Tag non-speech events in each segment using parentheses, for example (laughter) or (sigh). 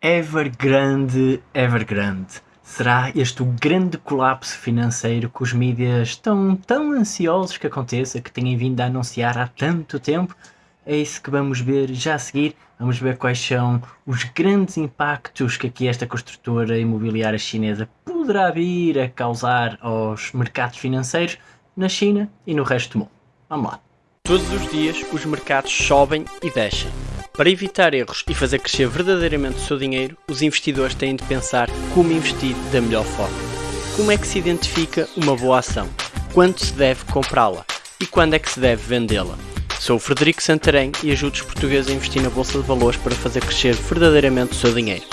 Evergrande, Evergrande. Será este o grande colapso financeiro que os mídias estão tão ansiosos que aconteça, que têm vindo a anunciar há tanto tempo? É isso que vamos ver já a seguir. Vamos ver quais são os grandes impactos que aqui esta construtora imobiliária chinesa poderá vir a causar aos mercados financeiros na China e no resto do mundo. Vamos lá. Todos os dias os mercados sobem e descem. Para evitar erros e fazer crescer verdadeiramente o seu dinheiro, os investidores têm de pensar como investir da melhor forma. Como é que se identifica uma boa ação? Quando se deve comprá-la? E quando é que se deve vendê-la? Sou o Frederico Santarém e ajudo os portugueses a investir na Bolsa de Valores para fazer crescer verdadeiramente o seu dinheiro.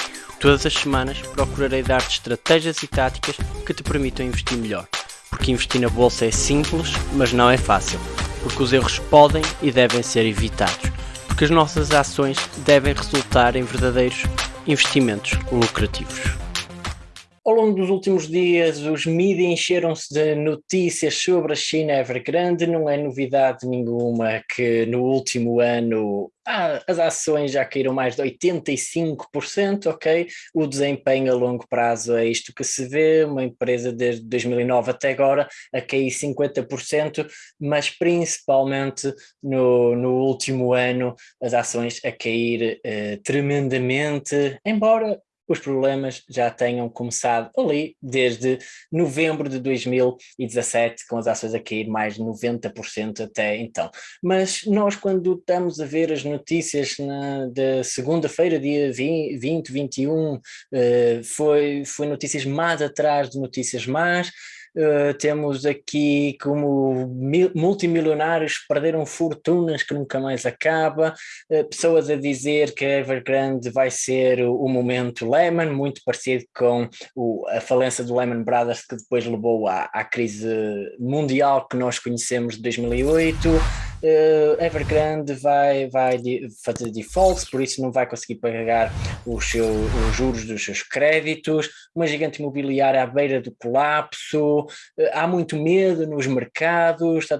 Todas as semanas procurarei dar-te estratégias e táticas que te permitam investir melhor. Porque investir na Bolsa é simples, mas não é fácil. Porque os erros podem e devem ser evitados porque as nossas ações devem resultar em verdadeiros investimentos lucrativos. Ao longo dos últimos dias, os mídias encheram-se de notícias sobre a China Evergrande. Não é novidade nenhuma que no último ano ah, as ações já caíram mais de 85%, ok? O desempenho a longo prazo é isto que se vê, uma empresa desde 2009 até agora a cair 50%, mas principalmente no, no último ano as ações a cair eh, tremendamente, embora os problemas já tenham começado ali desde novembro de 2017, com as ações a cair mais de 90% até então. Mas nós, quando estamos a ver as notícias na, da segunda-feira, dia 20, 20 21, uh, foi, foi notícias más atrás de notícias más, Uh, temos aqui como multimilionários perderam fortunas que nunca mais acaba, uh, pessoas a dizer que Evergrande vai ser o, o momento Lehman, muito parecido com o, a falência do Lehman Brothers que depois levou à, à crise mundial que nós conhecemos de 2008, uh, Evergrande vai, vai fazer defaults, por isso não vai conseguir pagar os, seu, os juros dos seus créditos, uma gigante imobiliária à beira do colapso, uh, há muito medo nos mercados, está a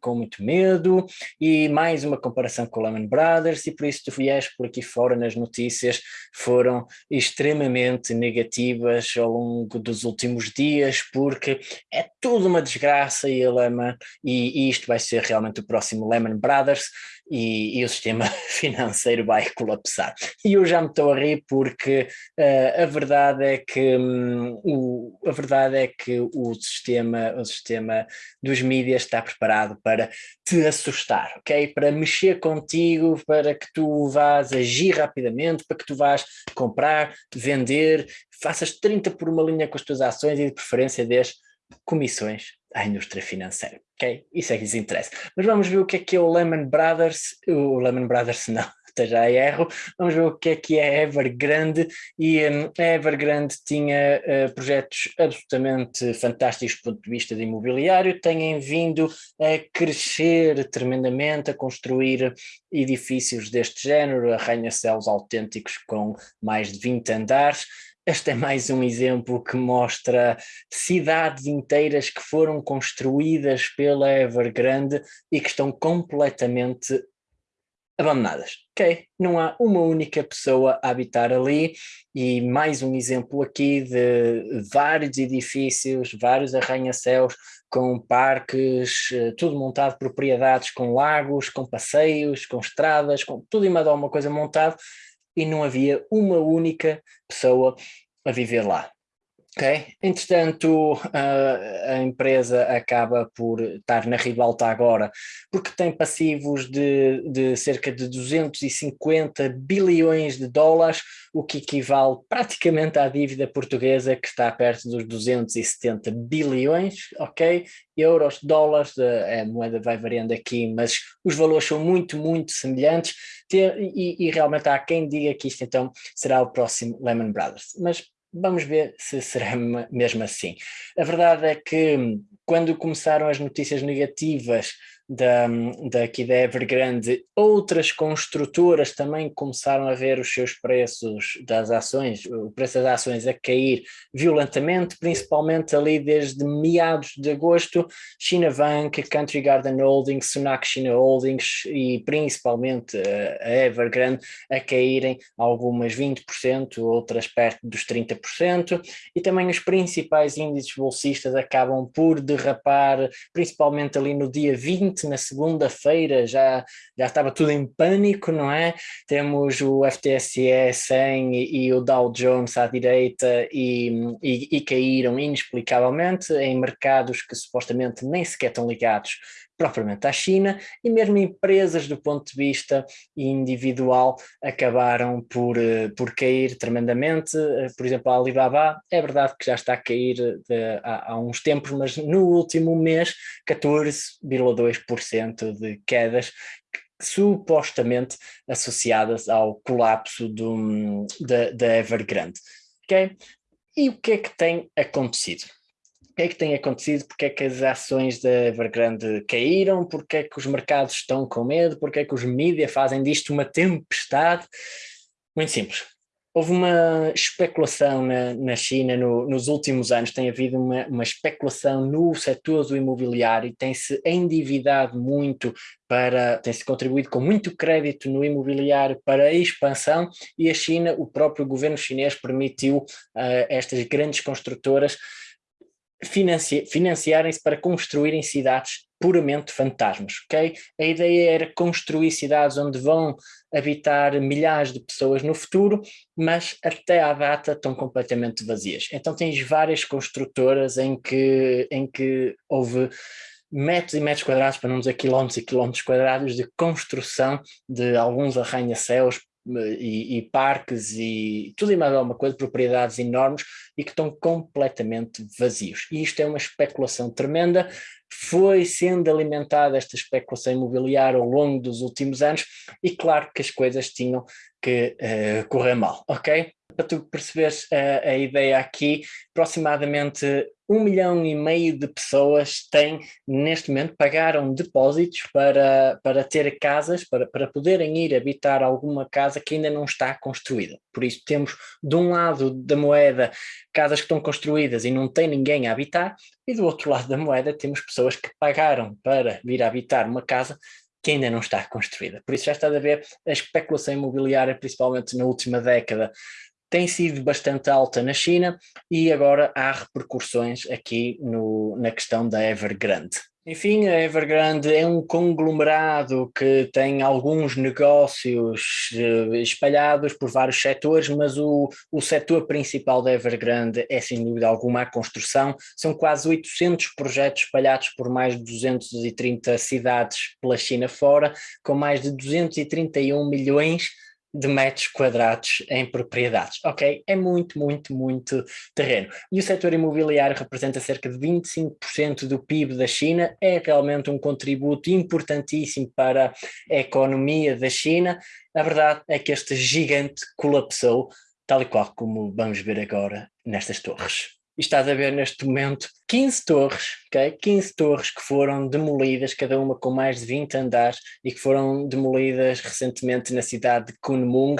com muito medo, e mais uma comparação com o Lehman Brothers, e por isso tu viés por aqui fora nas notícias foram extremamente negativas ao longo dos últimos dias, porque é tudo uma desgraça e, Lehman, e, e isto vai ser realmente o próximo Lehman Brothers e, e, o sistema (laughs) financeiro vai colapsar. E eu já me estou a rir porque uh, a verdade é que um, o, a verdade é que o sistema, o sistema dos mídias está preparado para te assustar, ok? Para mexer contigo, para que tu vás agir rapidamente, para que tu vás comprar, vender, faças 30 por uma linha com as tuas ações e de preferência des comissões à indústria financeira, ok? Isso é que lhes interessa. Mas vamos ver o que é que é o Lehman Brothers, o Lehman Brothers (laughs) não, até já erro, vamos ver o que é que é Evergrande, e um, Evergrande tinha uh, projetos absolutamente fantásticos do ponto de vista de imobiliário, têm vindo a crescer tremendamente, a construir edifícios deste género, arranha-céus autênticos com mais de 20 andares, este é mais um exemplo que mostra cidades inteiras que foram construídas pela Evergrande e que estão completamente abandonadas, ok? Não há uma única pessoa a habitar ali e mais um exemplo aqui de vários edifícios, vários arranha-céus com parques, eh, tudo montado, propriedades com lagos, com passeios, com estradas, com tudo e mais alguma coisa montado e não havia uma única pessoa a viver lá. Ok, entretanto a, empresa acaba por estar na ribalta agora porque tem passivos de, de cerca de 250 bilhões de dólares, o que equivale praticamente à dívida portuguesa que está perto dos 270 bilhões, ok? Euros, dólares, a moeda vai variando aqui, mas os valores são muito, muito semelhantes. E, e realmente há quem diga que isto então será o próximo Lehman Brothers, mas Vamos ver se será (laughs) mesmo assim. A verdade é que quando começaram as notícias negativas da, daqui da Evergrande, outras construtoras também começaram a ver os seus preços das ações, o preço das ações a cair violentamente, principalmente ali desde meados de agosto, China Bank, Country Garden Holdings, Sunac China Holdings e principalmente a Evergrande a caírem algumas 20%, outras perto dos 30%, e também os principais índices bolsistas acabam por derrapar, principalmente ali no dia 20 na segunda-feira já, já estava tudo em pânico, não é? Temos o FTSE 100 e, e o Dow Jones à direita e, e, e caíram inexplicavelmente em mercados que supostamente nem sequer estão ligados propriamente à China, e mesmo empresas do ponto de vista individual acabaram por, eh, por cair tremendamente, eh, por exemplo a Alibaba, é verdade que já está a cair de, há, há, uns tempos, mas no último mês 14,2% de quedas, supostamente associadas ao colapso do, da, da Evergrande. Okay? E o que é que tem acontecido? Que é que tem acontecido, porque é que as ações da Evergrande caíram, porque é que os mercados estão com medo, porque é que os mídias fazem disto uma tempestade. Muito simples. Houve uma especulação na, na China no, nos últimos anos, tem havido uma, uma especulação no setor do imobiliário, tem-se endividado muito para, tem-se contribuído com muito crédito no imobiliário para a expansão. E a China, o próprio governo chinês permitiu uh, estas grandes construtoras financi financiarem-se para construírem cidades puramente fantasmas, ok? A ideia era construir cidades onde vão habitar milhares de pessoas no futuro, mas até à data estão completamente vazias. Então tens várias construtoras em que, em que houve metros e metros quadrados, para não dizer quilómetros e quilómetros quadrados de construção de alguns arranha-céus e, e, parques e tudo e mais alguma coisa, propriedades enormes e que estão completamente vazios. E isto é uma especulação tremenda, foi sendo alimentada esta especulação imobiliária ao longo dos últimos anos e claro que as coisas tinham que uh, correr mal, ok? Para tu perceberes a, a ideia aqui, aproximadamente um milhão e meio de pessoas têm, neste momento, pagaram depósitos para, para ter casas, para, para poderem ir habitar alguma casa que ainda não está construída. Por isso temos, de um lado da moeda, casas que estão construídas e não tem ninguém a habitar, e do outro lado da moeda temos pessoas que pagaram para vir habitar uma casa que ainda não está construída. Por isso já está a ver a especulação imobiliária, principalmente na última década, tem sido bastante alta na China e agora há repercussões aqui no, na questão da Evergrande. Enfim, a Evergrande é um conglomerado que tem alguns negócios eh, espalhados por vários setores, mas o, o setor principal da Evergrande é sem dúvida alguma a construção. São quase 800 projetos espalhados por mais de 230 cidades pela China fora, com mais de 231 milhões de metros quadrados em propriedades, ok? É muito, muito, muito terreno. E o setor imobiliário representa cerca de 25% do PIB da China, é realmente um contributo importantíssimo para a economia da China. A verdade é que este gigante colapsou, tal e qual como vamos ver agora nestas torres estás a ver neste momento 15 torres, okay? 15 torres que foram demolidas, cada uma com mais de 20 andares e que foram demolidas recentemente na cidade de Kunming,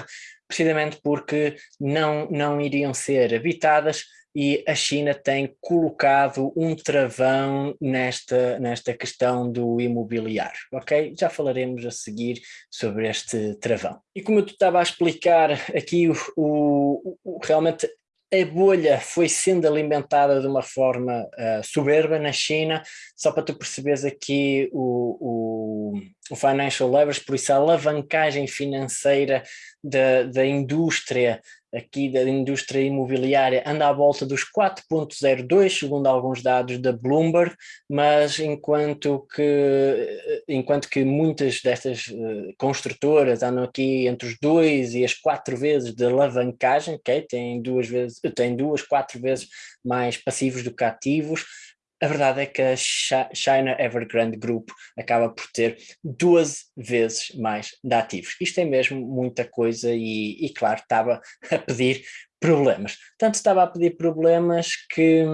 precisamente porque não, não iriam ser habitadas e a China tem colocado um travão nesta, nesta questão do imobiliário, ok? Já falaremos a seguir sobre este travão. E como eu estava a explicar aqui, o, o, o realmente a bolha foi sendo alimentada de uma forma uh, soberba na China, só para tu perceberes aqui o, o, o financial leverage, por isso a alavancagem financeira da, da indústria aqui da indústria imobiliária anda à volta dos 4.02, segundo alguns dados da Bloomberg, mas enquanto que, enquanto que muitas destas uh, construtoras andam aqui entre os 2 e as 4 vezes de alavancagem, okay? tem, duas vezes, tem duas, quatro vezes mais passivos do que ativos, a verdade é que a China Evergrande Group acaba por ter duas vezes mais de ativos. Isto é mesmo muita coisa e, e claro, estava (laughs) a pedir problemas. Tanto estava a pedir problemas que,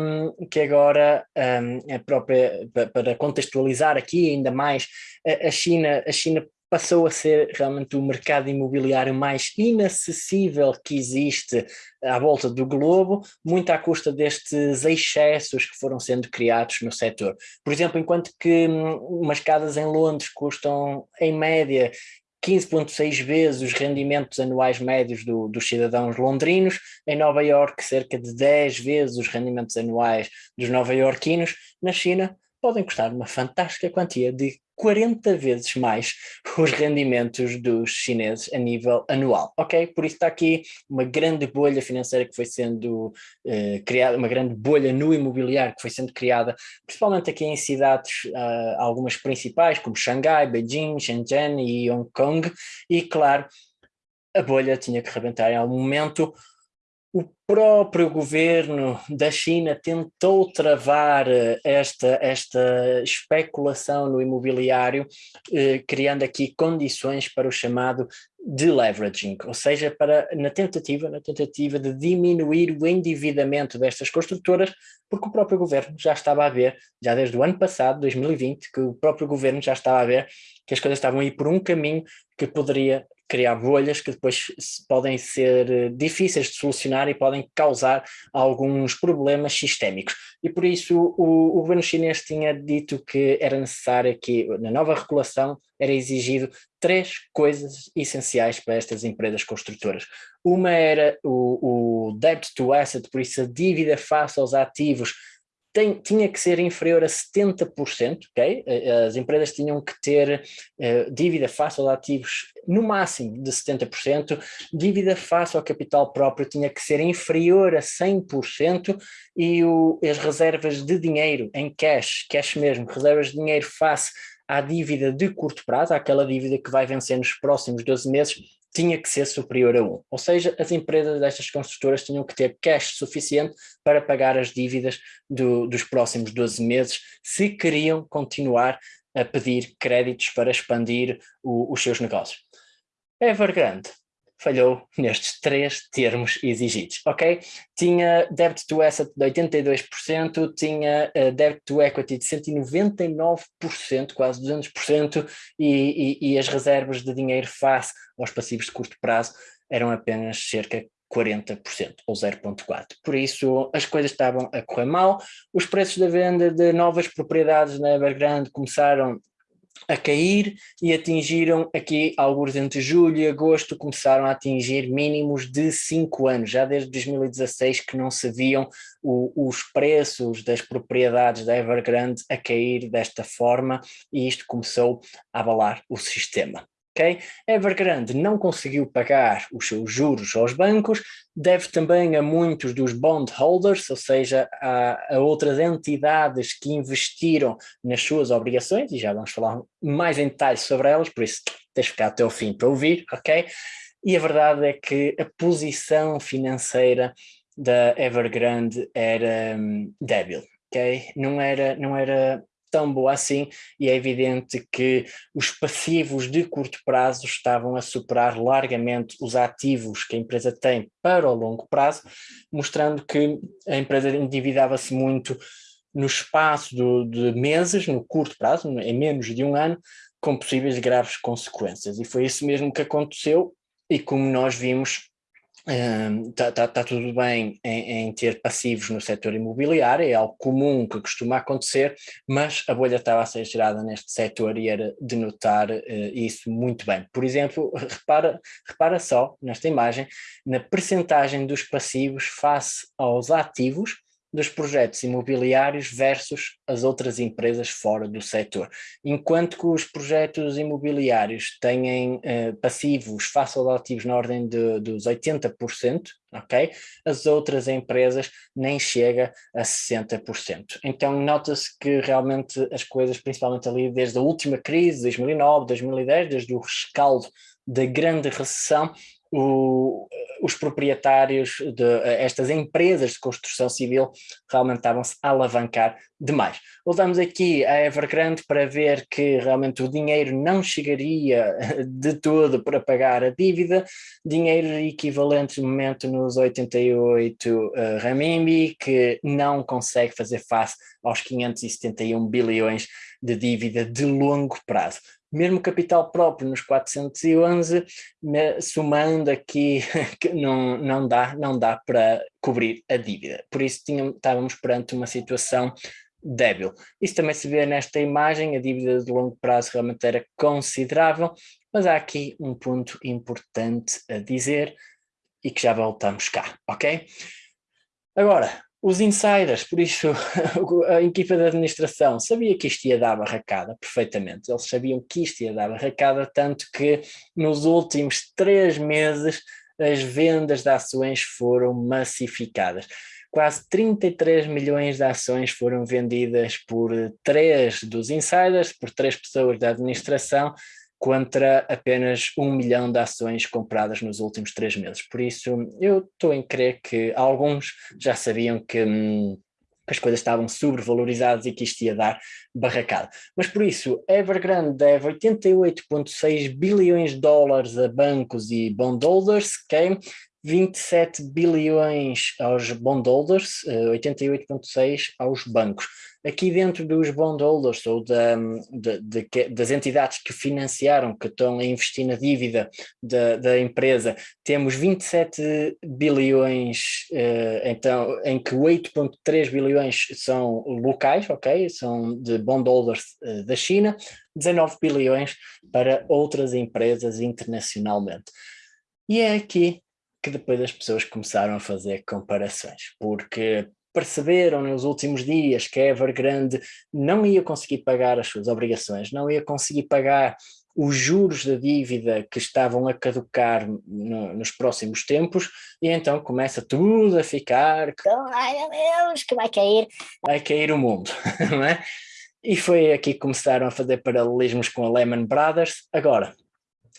que agora um, a própria, para contextualizar aqui ainda mais, a, China, a China passou a ser realmente o mercado imobiliário mais inacessível que existe à volta do globo, muito à custa destes excessos que foram sendo criados no setor. Por exemplo, enquanto que hum, umas casas em Londres custam, em média, 15,6 vezes os rendimentos anuais médios do, dos cidadãos londrinos, em Nova Iorque cerca de 10 vezes os rendimentos anuais dos nova-iorquinos, na China podem custar uma fantástica quantia de 40 vezes mais (laughs) os rendimentos dos chineses a nível anual, ok? Por isso está aqui uma grande bolha financeira que foi sendo eh, criada, uma grande bolha no imobiliário que foi sendo criada, principalmente aqui em cidades, uh, algumas principais, como Xangai, Beijing, Shenzhen e Hong Kong, e claro, a bolha tinha que rebentar em algum momento, o próprio governo da China tentou travar eh, esta, esta especulação no imobiliário, eh, criando aqui condições para o chamado deleveraging, ou seja, para, na, tentativa, na tentativa de diminuir o endividamento destas construtoras, porque o próprio governo já estava a ver, já desde o ano passado, 2020, que o próprio governo já estava a ver que as coisas estavam a ir por um caminho que poderia criar bolhas que depois podem ser eh, difíceis de solucionar e podem causar alguns problemas sistémicos. E por isso o, o governo chinês tinha dito que era necessário que na nova regulação era exigido três coisas essenciais para estas empresas construtoras. Uma era o, o debt to asset, por isso a dívida face aos ativos tem, tinha que ser inferior a 70%, ok? As empresas tinham que ter uh, dívida face aos ativos no máximo de 70%, dívida face ao capital próprio tinha que ser inferior a 100% e o, as reservas de dinheiro em cash, cash mesmo, reservas de dinheiro face à dívida de curto prazo, aquela dívida que vai vencer nos próximos 12 meses, tinha que ser superior a 1. Ou seja, as empresas destas construtoras tinham que ter cash suficiente para pagar as dívidas do, dos próximos 12 meses, se queriam continuar a pedir créditos para expandir o, os seus negócios. Evergrande falhou nestes três termos exigidos, ok? Tinha debt to asset de 82%, tinha uh, debt to equity de 199%, quase 200%, e, e, e as reservas de dinheiro face aos passivos de curto prazo eram apenas cerca de 40% ou 0.4. Por isso as coisas estavam a correr mal, os preços da venda de novas propriedades na Evergrande começaram a cair e atingiram aqui, alguns entre julho e agosto, começaram a atingir mínimos de 5 anos, já desde 2016 que não se viam o, os preços das propriedades da Evergrande a cair desta forma e isto começou a abalar o sistema. Okay? Evergrande não conseguiu pagar os seus juros aos bancos, deve também a muitos dos bondholders, ou seja, a, a, outras entidades que investiram nas suas obrigações, e já vamos falar mais em detalhes sobre elas, por isso tens de ficar até o fim para ouvir, ok? E a verdade é que a posição financeira da Evergrande era um, débil, ok? Não era, não era tão boa assim e é evidente que os passivos de curto prazo estavam a superar largamente os ativos que a empresa tem para o longo prazo, mostrando que a empresa endividava-se muito no espaço do, de meses, no curto prazo, em menos de um ano, com possíveis graves consequências. E foi isso mesmo que aconteceu e como nós vimos Está tá, tá tudo bem em, em, ter passivos no setor imobiliário, é algo comum que costuma acontecer, mas a bolha estava a ser gerada neste setor e era de notar uh, isso muito bem. Por exemplo, repara, repara só nesta imagem, na percentagem dos passivos face aos ativos, dos projetos imobiliários versus as outras empresas fora do setor. Enquanto que os projetos imobiliários têm eh, passivos face aos ativos na ordem de, dos 80%, ok? As outras empresas nem chega a 60%. Então nota-se que realmente as coisas, principalmente ali desde a última crise, 2009, 2010, desde o rescaldo da grande recessão, o, os proprietários de estas empresas de construção civil realmente estavam-se a alavancar demais. Voltamos aqui à Evergrande para ver que realmente o dinheiro não chegaria de todo para pagar a dívida, dinheiro equivalente no momento nos 88 uh, ramimbi, que não consegue fazer face aos 571 bilhões de dívida de longo prazo mesmo capital próprio nos 411, somando aqui, (laughs) não, não, dá, não dá para cobrir a dívida. Por isso estávamos perante uma situação débil. Isso também se vê nesta imagem, a dívida de longo prazo realmente era considerável, mas há aqui um ponto importante a dizer e que já voltamos cá, ok? Agora, os insiders, por isso (laughs) a equipa de administração sabia que isto ia dar barracada perfeitamente, eles sabiam que isto ia dar barracada, tanto que nos últimos três meses as vendas de ações foram massificadas. Quase 33 milhões de ações foram vendidas por três dos insiders, por três pessoas da administração, contra apenas um milhão de ações compradas nos últimos três meses. Por isso, eu estou em crer que alguns já sabiam que hum, as coisas estavam sobrevalorizadas e que isto ia dar barracada. Mas por isso, Evergrande deve 88,6 bilhões de dólares a bancos e bondholders, ok? 27 bilhões aos bondholders, 88,6 eh, aos bancos. Aqui dentro dos bondholders ou da, de, de, das entidades que financiaram, que estão a investir na dívida da, da empresa, temos 27 bilhões, eh, então, em que 8,3 bilhões são locais, ok? São de bondholders eh, da China, 19 bilhões para outras empresas internacionalmente. E é aqui que depois as pessoas começaram a fazer comparações, porque perceberam nos últimos dias que a Evergrande não ia conseguir pagar as suas obrigações, não ia conseguir pagar os juros da dívida que estavam a caducar no, nos próximos tempos, e então começa tudo a ficar, ai meu Deus, que vai cair. Vai cair o mundo, (laughs) não é? E foi aqui que começaram a fazer paralelismos com a Lehman Brothers. Agora,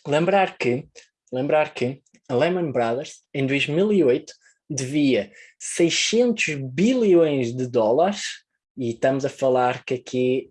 lembrar que, lembrar que a Lehman Brothers, em 2008, devia 600 bilhões de dólares, e estamos a falar que aqui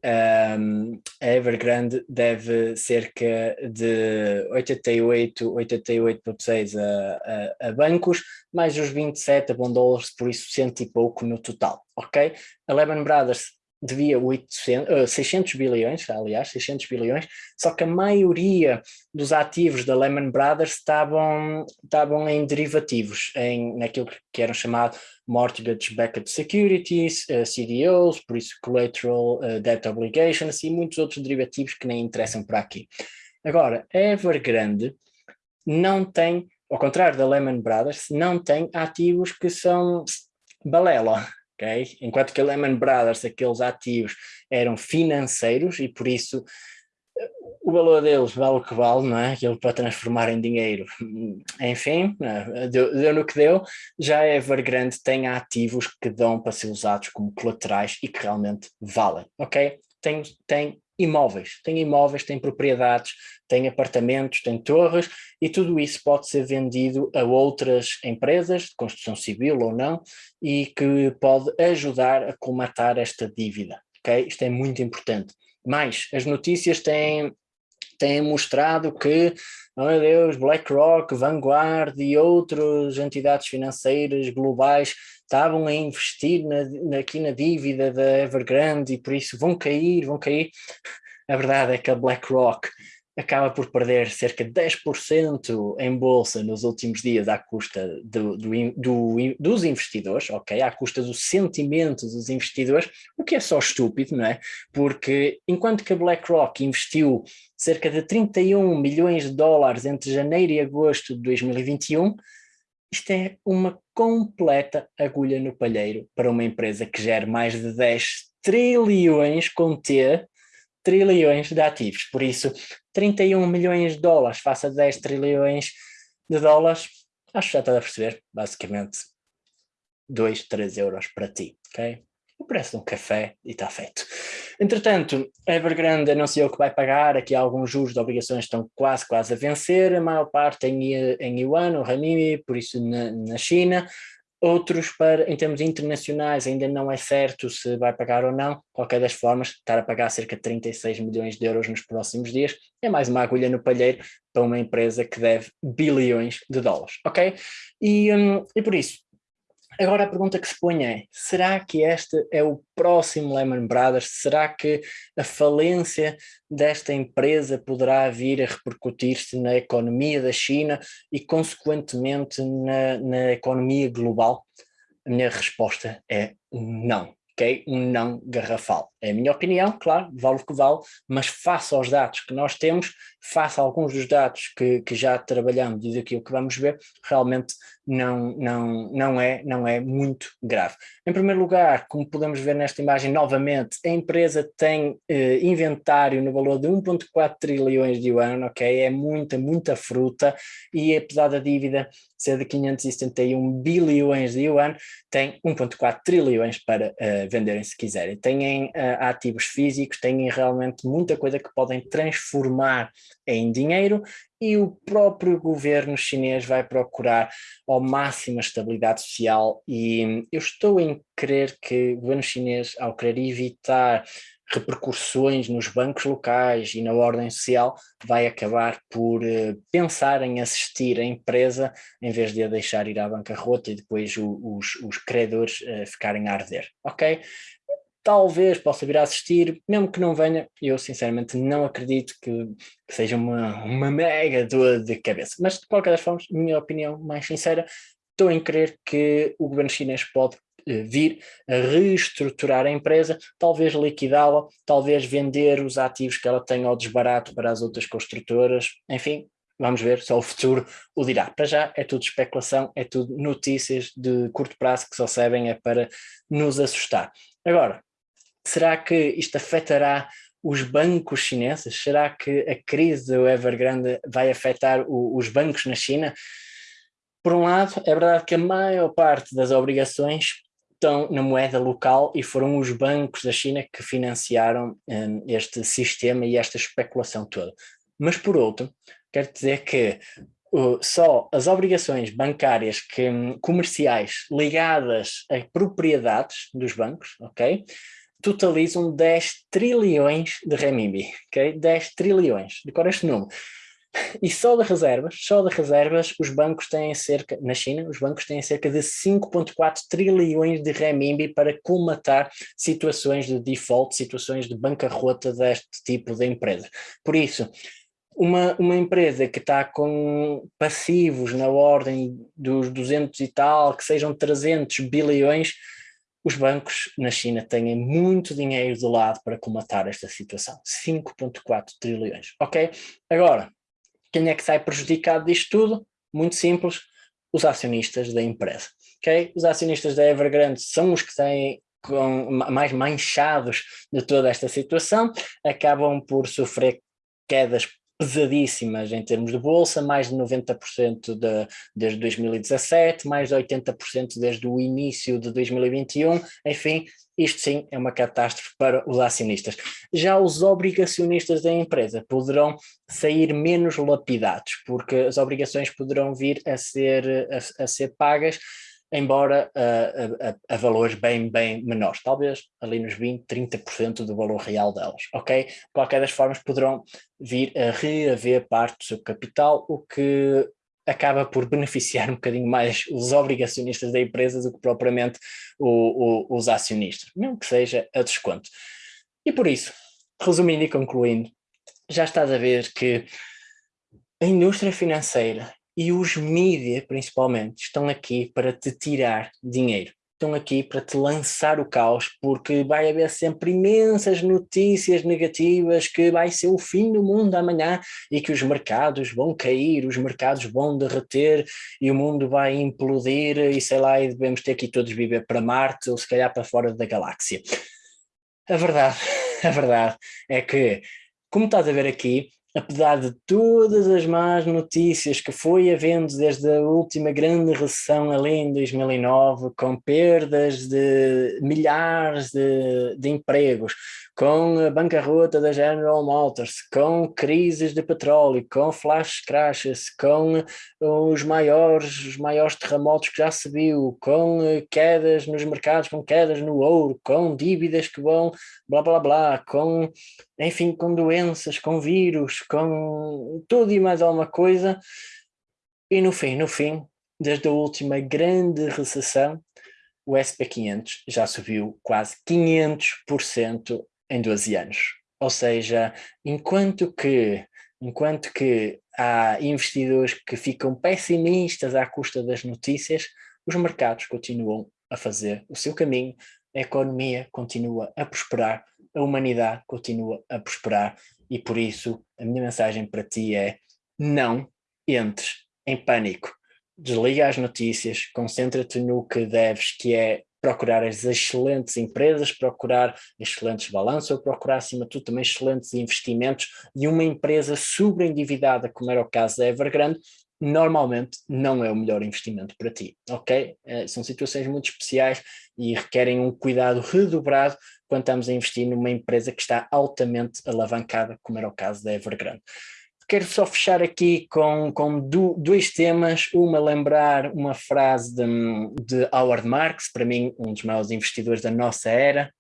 um, a Evergrande deve cerca de 88, 88,6 a, a, a, bancos, mais os 27 a bom dólares, por isso cento e pouco no total, ok? A Lehman Brothers devia 800, uh, 600 bilhões, aliás, 600 bilhões, só que a maioria dos ativos da Lehman Brothers estavam, estavam em derivativos, em, naquilo que eram chamados Mortgage Backed Securities, uh, CDOs, por isso Collateral uh, Debt Obligations e muitos outros derivativos que nem interessam para aqui. Agora, Evergrande não tem, ao contrário da Lehman Brothers, não tem ativos que são balela, ok? Enquanto que a Lehman Brothers, aqueles ativos eram financeiros e por isso o valor deles vale o que vale, não é? Aquilo para transformar em dinheiro. Enfim, eh, deu, deu no que deu. Já a Evergrande tem ativos que dão para ser usados como colaterais e que realmente valem, ok? Tem, tem imóveis, tem imóveis, tem propriedades, tem apartamentos, tem torres e tudo isso pode ser vendido a outras empresas de construção civil ou não e que pode ajudar a colmatar esta dívida, ok? Isto é muito importante. Mais, as notícias têm, têm mostrado que, oh meu Deus, BlackRock, Vanguard e outras entidades financeiras globais estavam a investir na, aqui na dívida da Evergrande e por isso vão cair, vão cair. A verdade é que a BlackRock acaba por perder cerca de 10% em bolsa nos últimos dias à custa do, do, do, dos investidores, ok? À custa do sentimento dos investidores, o que é só estúpido, não é? Porque enquanto que a BlackRock investiu cerca de 31 milhões de dólares entre janeiro e agosto de 2021, isto é uma completa agulha no palheiro para uma empresa que gera mais de 10 trilhões com T, trilhões de ativos. Por isso, 31 milhões de dólares face a 10 trilhões de dólares, acho que já está a perceber, basicamente 2, 3 euros para ti, ok? o preço de um café e está feito. Entretanto, a Evergrande anunciou que vai pagar, aqui alguns juros de obrigações estão quase, quase a vencer, a maior parte em, em Yuan, o Renminbi, por isso na, na China, outros para, em termos internacionais, ainda não é certo se vai pagar ou não, qualquer das formas, estar a pagar cerca de 36 milhões de euros nos próximos dias, é mais uma agulha no palheiro para uma empresa que deve bilhões de dólares, ok? E, um, e por isso, Agora a pergunta que se põe é, será que este é o próximo Lehman Brothers? Será que a falência desta empresa poderá vir a repercutir-se na economia da China e consequentemente na, na economia global? A minha resposta é não ok? Um não garrafal. É a minha opinião, claro, vale o que vale, mas face aos dados que nós temos, face a alguns dos dados que, que já trabalhamos e daquilo que vamos ver, realmente não, não, não, é, não é muito grave. Em primeiro lugar, como podemos ver nesta imagem novamente, a empresa tem eh, inventário no valor de 1.4 trilhões de yuan, ok? É muita, muita fruta e apesar da dívida ser de 571 bilhões de yuan, tem 1.4 trilhões para uh, venderem se quiserem. Têm uh, ativos físicos, têm realmente muita coisa que podem transformar em dinheiro e o próprio governo chinês vai procurar ao máximo a estabilidade social e eu estou em crer que o governo chinês, ao querer evitar repercussões nos bancos locais e na ordem social, vai acabar por uh, pensar em assistir a empresa em vez de a deixar ir à bancarrota e depois o, os, os credores uh, ficarem a arder, ok? Talvez possa vir a assistir, mesmo que não venha, eu sinceramente não acredito que, que seja uma, uma mega dor de cabeça, mas de qualquer das formas, minha opinião mais sincera, estou em crer que o governo chinês pode eh, vir a reestruturar a empresa, talvez liquidá-la, talvez vender os ativos que ela tem ao desbarato para as outras construtoras, enfim, vamos ver, só o futuro o dirá. Para já é tudo especulação, é tudo notícias de curto prazo que só servem é para nos assustar. Agora, será que isto afetará os bancos chineses? Será que a crise do Evergrande vai afetar o, os bancos na China? Por um lado, é verdade que a maior parte das obrigações estão na moeda local e foram os bancos da China que financiaram um, este sistema e esta especulação toda. Mas por outro, quero dizer que uh, só as obrigações bancárias que, um, comerciais ligadas a propriedades dos bancos, ok? Totalizam 10 trilhões de renminbi, ok? 10 trilhões, decora este número. E só de reservas, só de reservas, os bancos têm cerca, na China, os bancos têm cerca de 5.4 trilhões de renminbi para colmatar situações de default, situações de bancarrota deste tipo de empresa. Por isso, uma, uma empresa que está com passivos na ordem dos 200 e tal, que sejam 300 bilhões, os bancos na China têm muito dinheiro do lado para comatar esta situação, 5.4 trilhões, ok? Agora, quem é que sai prejudicado disto tudo? Muito simples, os acionistas da empresa. Okay? Os acionistas da Evergrande são os que têm com, mais manchados de toda esta situação, acabam por sofrer quedas pesadíssimas em termos de bolsa, mais de 90% de, desde 2017, mais de 80% desde o início de 2021, enfim, isto sim é uma catástrofe para os acionistas. Já os obrigacionistas da empresa poderão sair menos lapidados, porque as obrigações poderão vir a ser, a, a ser pagas embora a, a, a, valores bem, bem menores, talvez ali nos 20, 30% do valor real delas, ok? De qualquer das formas poderão vir a reaver parte do seu capital, o que acaba por beneficiar (laughs) um bocadinho mais os obrigacionistas da empresa do que propriamente o, o, os acionistas, mesmo que seja a desconto. E por isso, resumindo e concluindo, já estás a ver que a indústria financeira e os mídias, principalmente, estão aqui para te tirar dinheiro. Estão aqui para te lançar o caos, porque vai haver sempre imensas notícias negativas que vai ser o fim do mundo amanhã e que os mercados vão cair, os mercados vão derreter e o mundo vai implodir e sei lá, e devemos ter que todos viver para Marte ou se calhar para fora da galáxia. A verdade, (laughs) a verdade é que, como estás a ver aqui, (laughs) apesar de todas as más notícias que foi havendo desde a última grande recessão ali em 2009, com perdas de milhares de, de empregos, com a bancarrota da General Motors, com crises de petróleo, com flash crashes, com os maiores, os maiores terremotos que já se viu, com quedas nos mercados, com quedas no ouro, com dívidas que vão blá blá blá, com enfim, com doenças, com vírus, com tudo e mais alguma coisa. E no fim, no fim, desde a última grande recessão, o SP500 já subiu quase 500% em 12 anos. Ou seja, enquanto que, enquanto que há investidores que ficam pessimistas à custa das notícias, os mercados continuam a fazer o seu caminho, a economia continua a prosperar a humanidade continua a prosperar e por isso a minha mensagem para ti é não entres em pânico. Desliga as notícias, concentra-te no que deves, que é procurar as excelentes empresas, procurar excelentes balanços procurar acima de tudo também excelentes investimentos de uma empresa sobreendividada como era o caso da Evergrande, normalmente não é o melhor investimento para ti, ok? Eh, são situações muito especiais e requerem um cuidado redobrado quando estamos a investir numa empresa que está altamente alavancada, como era o caso da Evergrande. Quero só fechar aqui com, com do, dois temas, uma lembrar uma frase de, de Howard Marks, para mim um dos maiores investidores da nossa era,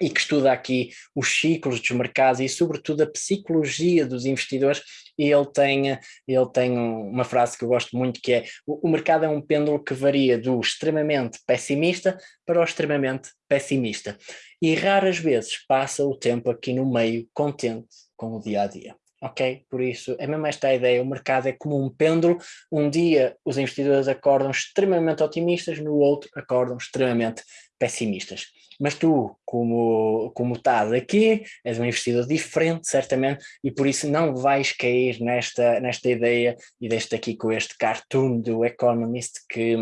e que estuda aqui os ciclos dos mercados e sobretudo a psicologia dos investidores e ele tem, ele tem uma frase que eu gosto muito que é o, mercado é um pêndulo que varia do extremamente pessimista para o extremamente pessimista e raras vezes passa o tempo aqui no meio contente com o dia-a-dia. -dia ok? Por isso, é mesmo esta a ideia, o mercado é como um pêndulo, um dia os investidores acordam extremamente otimistas, no outro acordam extremamente pessimistas. Mas tu, como, como estás aqui, és um investidor diferente, certamente, e por isso não vais cair nesta, nesta ideia, e deste aqui com este cartoon do Economist, que,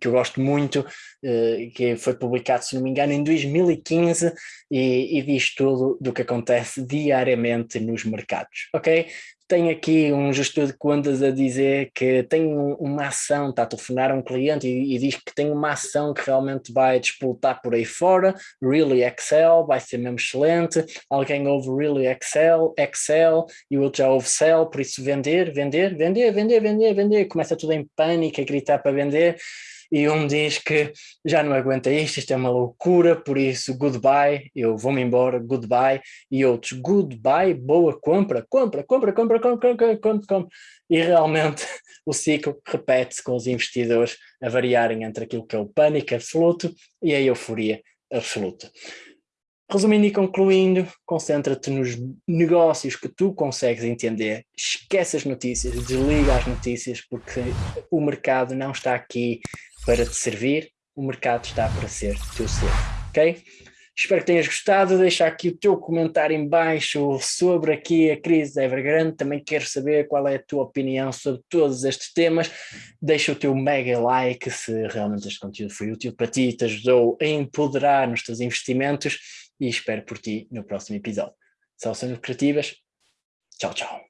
que eu gosto muito, eh, que foi publicado, se não me engano, em 2015, e, e diz tudo do que acontece diariamente nos mercados, ok? Tem aqui um gestor de contas a dizer que tem uma ação, está a telefonar a um cliente e, e, diz que tem uma ação que realmente vai despoltar por aí fora, Really Excel, vai ser mesmo excelente, alguém ouve Really Excel, Excel, e o outro já ouve Cell, por isso vender, vender, vender, vender, vender, vender, começa tudo em pânico a gritar para vender, e um diz que já não aguenta isto, isto é uma loucura, por isso goodbye, eu vou-me embora, goodbye, e outros goodbye, boa compra, compra, compra, compra, compra, compra, compra, compra. e realmente (laughs) o ciclo repete-se com os investidores a variarem entre aquilo que é o pânico absoluto e a euforia absoluta. Resumindo e concluindo, concentra-te nos negócios que tu consegues entender, esquece as notícias, desliga as notícias, porque o mercado não está aqui para te servir, o mercado está para ser teu ser, ok? Espero que tenhas gostado, deixa aqui o teu comentário em baixo sobre aqui a crise da Evergrande, também quero saber qual é a tua opinião sobre todos estes temas, deixa o teu mega like se realmente este conteúdo foi útil para ti, te ajudou a empoderar nos teus investimentos e espero por ti no próximo episódio. Soluções lucrativas, tchau tchau.